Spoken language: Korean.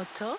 Toto